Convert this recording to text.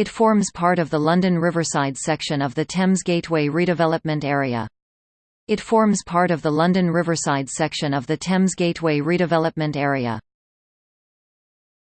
It forms part of the London Riverside section of the Thames Gateway redevelopment area. It forms part of the London Riverside section of the Thames Gateway redevelopment area.